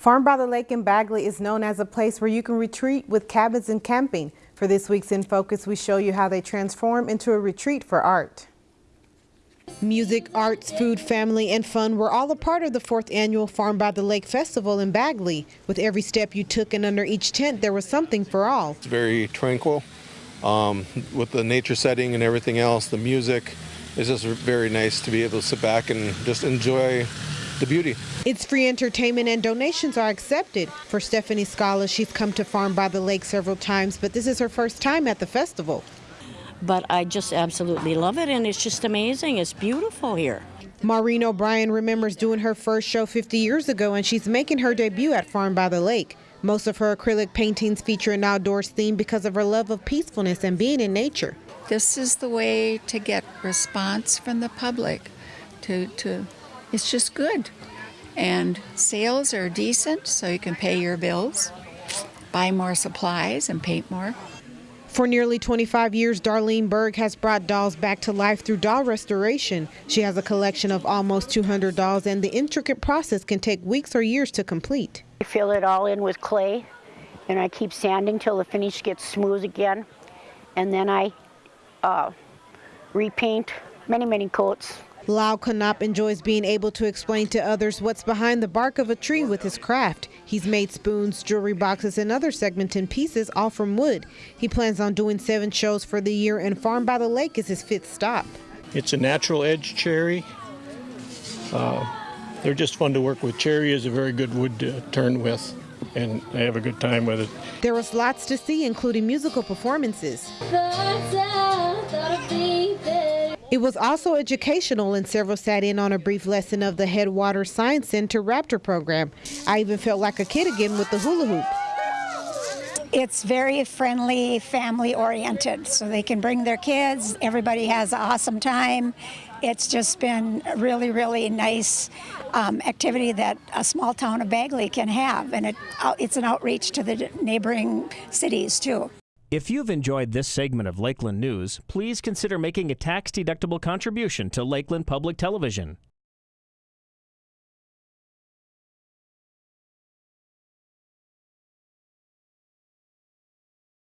Farm by the Lake in Bagley is known as a place where you can retreat with cabins and camping. For this week's In Focus, we show you how they transform into a retreat for art. Music, arts, food, family, and fun were all a part of the fourth annual Farm by the Lake Festival in Bagley. With every step you took and under each tent, there was something for all. It's very tranquil um, with the nature setting and everything else, the music. It's just very nice to be able to sit back and just enjoy the beauty. It's free entertainment and donations are accepted. For Stephanie Scala, she's come to Farm by the Lake several times, but this is her first time at the festival. But I just absolutely love it, and it's just amazing. It's beautiful here. Maureen O'Brien remembers doing her first show 50 years ago, and she's making her debut at Farm by the Lake. Most of her acrylic paintings feature an outdoors theme because of her love of peacefulness and being in nature. This is the way to get response from the public to, to it's just good. And sales are decent, so you can pay your bills, buy more supplies, and paint more. For nearly 25 years, Darlene Berg has brought dolls back to life through doll restoration. She has a collection of almost 200 dolls, and the intricate process can take weeks or years to complete. I fill it all in with clay, and I keep sanding till the finish gets smooth again, and then I uh, repaint many, many coats. Lau Kanop enjoys being able to explain to others what's behind the bark of a tree with his craft. He's made spoons, jewelry boxes, and other segmented pieces, all from wood. He plans on doing seven shows for the year, and Farm by the Lake is his fifth stop. It's a natural edge cherry. Uh, they're just fun to work with. Cherry is a very good wood to turn with, and I have a good time with it. There was lots to see, including musical performances. It was also educational, and several sat in on a brief lesson of the Headwater Science Center Raptor program. I even felt like a kid again with the hula hoop. It's very friendly, family oriented, so they can bring their kids. Everybody has an awesome time. It's just been a really, really nice um, activity that a small town of Bagley can have, and it, it's an outreach to the neighboring cities too. If you've enjoyed this segment of Lakeland News, please consider making a tax-deductible contribution to Lakeland Public Television.